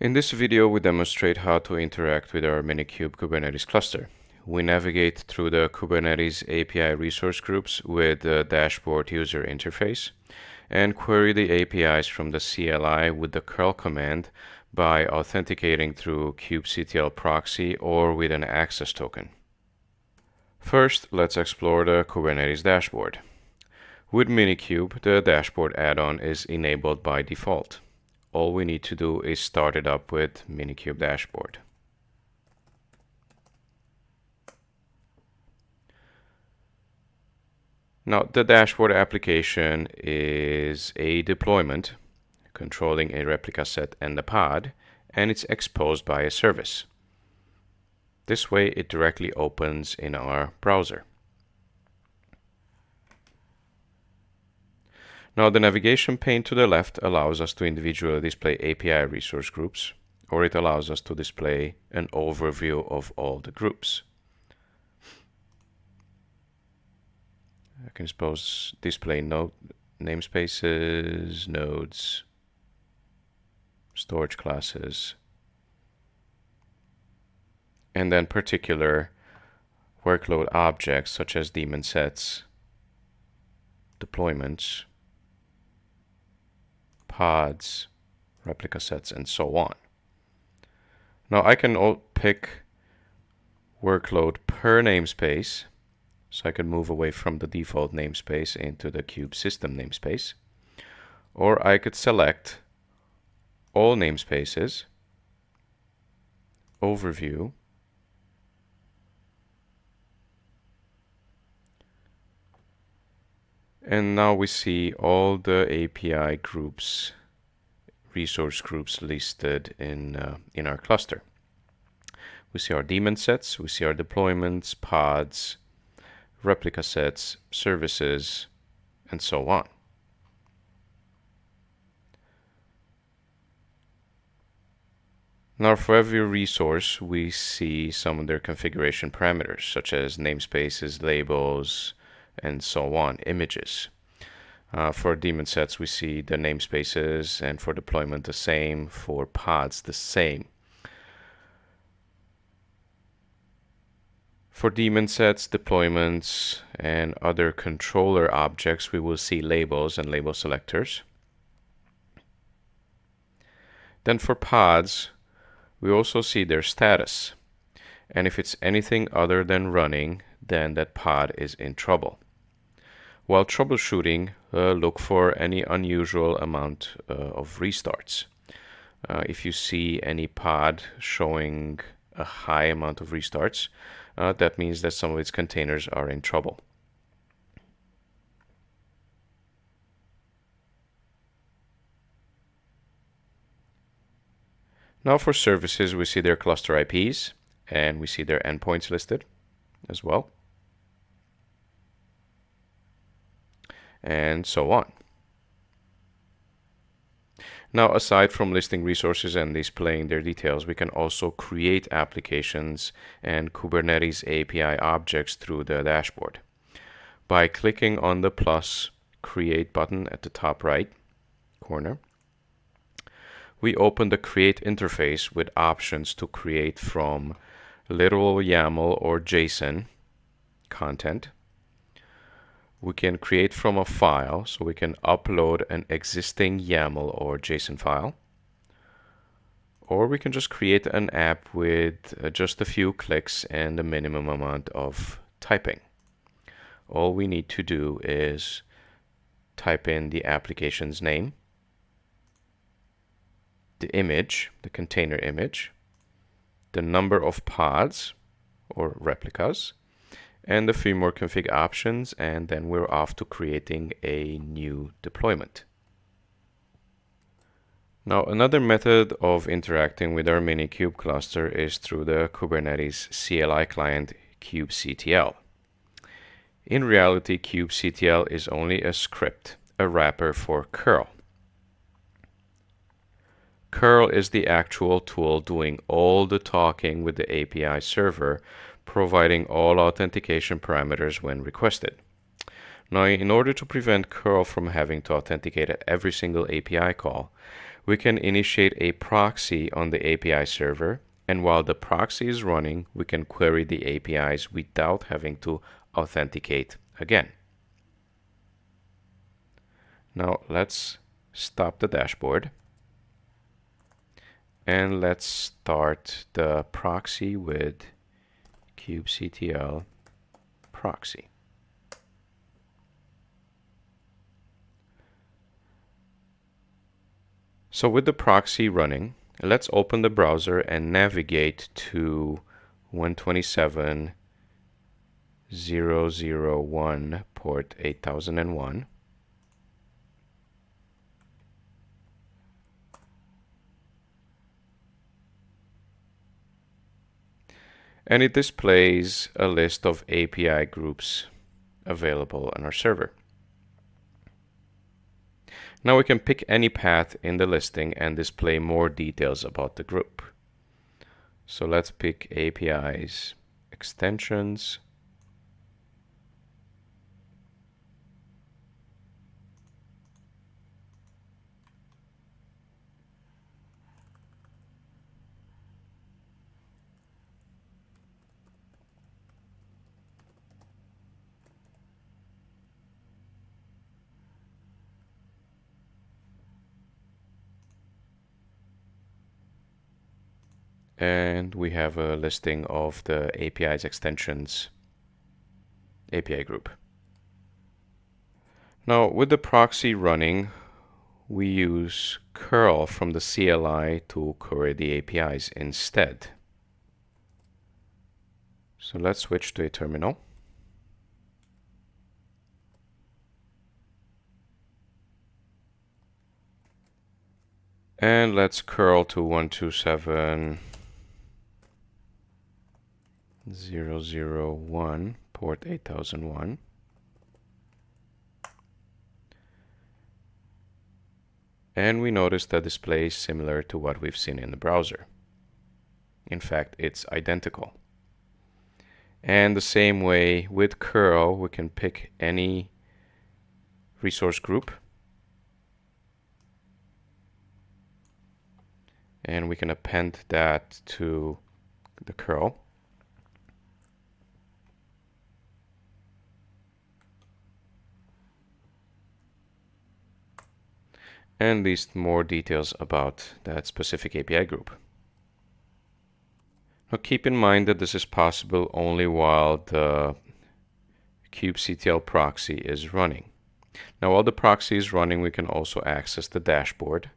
In this video, we demonstrate how to interact with our Minikube Kubernetes cluster. We navigate through the Kubernetes API resource groups with the dashboard user interface and query the APIs from the CLI with the curl command by authenticating through kubectl proxy or with an access token. First, let's explore the Kubernetes dashboard. With Minikube, the dashboard add-on is enabled by default all we need to do is start it up with Minikube dashboard. Now the dashboard application is a deployment controlling a replica set and a pod and it's exposed by a service. This way it directly opens in our browser. Now the navigation pane to the left allows us to individually display API resource groups, or it allows us to display an overview of all the groups. I can suppose display node namespaces, nodes, storage classes, and then particular workload objects such as daemon sets, deployments, pods, replica sets, and so on. Now I can pick workload per namespace, so I can move away from the default namespace into the kube system namespace. Or I could select all namespaces, overview, And now we see all the API groups, resource groups listed in, uh, in our cluster. We see our daemon sets, we see our deployments, pods, replica sets, services, and so on. Now for every resource, we see some of their configuration parameters, such as namespaces, labels, and so on, images. Uh, for daemon sets, we see the namespaces, and for deployment, the same. For pods, the same. For daemon sets, deployments, and other controller objects, we will see labels and label selectors. Then for pods, we also see their status. And if it's anything other than running, then that pod is in trouble. While troubleshooting, uh, look for any unusual amount uh, of restarts. Uh, if you see any pod showing a high amount of restarts, uh, that means that some of its containers are in trouble. Now for services, we see their cluster IPs and we see their endpoints listed as well. And so on. Now, aside from listing resources and displaying their details, we can also create applications and Kubernetes API objects through the dashboard. By clicking on the plus create button at the top right corner, we open the create interface with options to create from literal YAML or JSON content we can create from a file so we can upload an existing YAML or JSON file or we can just create an app with uh, just a few clicks and a minimum amount of typing. All we need to do is type in the application's name, the image, the container image, the number of pods or replicas, and a few more config options and then we're off to creating a new deployment. Now another method of interacting with our Minikube cluster is through the Kubernetes CLI client kubectl. In reality, kubectl is only a script, a wrapper for curl. Curl is the actual tool doing all the talking with the API server providing all authentication parameters when requested. Now, in order to prevent curl from having to authenticate at every single API call, we can initiate a proxy on the API server and while the proxy is running, we can query the APIs without having to authenticate again. Now let's stop the dashboard and let's start the proxy with kubectl proxy. So with the proxy running, let's open the browser and navigate to 127.0.0.1 port 8001. And it displays a list of API groups available on our server. Now we can pick any path in the listing and display more details about the group. So let's pick APIs, extensions, and we have a listing of the API's extensions API group. Now with the proxy running, we use curl from the CLI to query the APIs instead. So let's switch to a terminal. And let's curl to 127 001 port 8001 and we notice the display is similar to what we've seen in the browser. In fact, it's identical. And the same way with curl, we can pick any resource group and we can append that to the curl. And list more details about that specific API group. Now keep in mind that this is possible only while the kubectl proxy is running. Now while the proxy is running we can also access the dashboard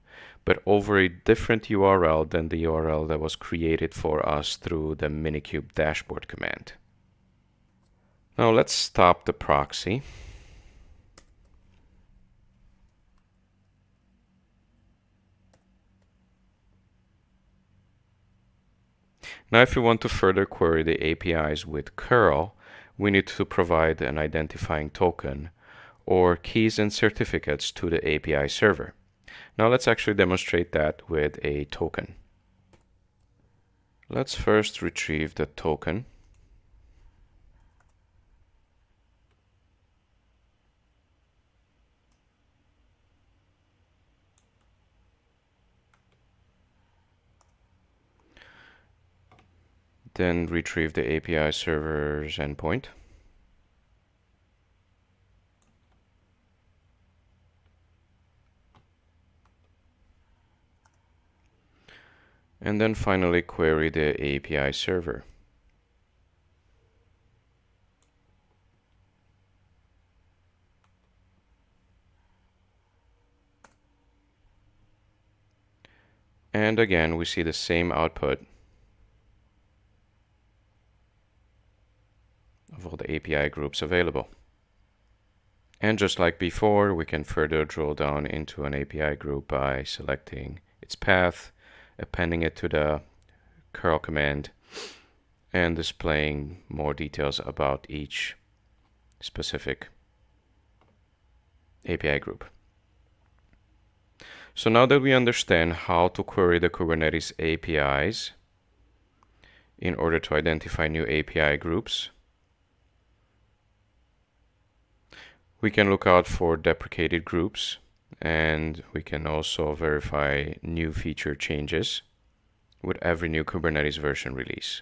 but over a different URL than the URL that was created for us through the minikube dashboard command. Now let's stop the proxy Now if we want to further query the APIs with curl, we need to provide an identifying token or keys and certificates to the API server. Now let's actually demonstrate that with a token. Let's first retrieve the token then retrieve the API server's endpoint. And then finally query the API server. And again, we see the same output of all the API groups available. And just like before, we can further drill down into an API group by selecting its path, appending it to the curl command, and displaying more details about each specific API group. So now that we understand how to query the Kubernetes APIs in order to identify new API groups, we can look out for deprecated groups and we can also verify new feature changes with every new Kubernetes version release.